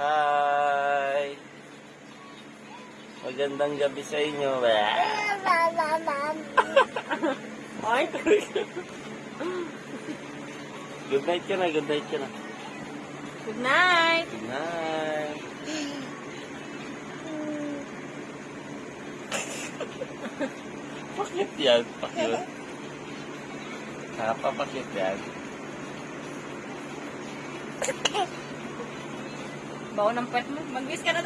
Hi! Magandang gabi sa inyo. Ay, Good night ka na, good night ka na. good night. Good night. Pakit yan, pakit. Napapakit yan. Baon ng pet mo. Mag-wish ka na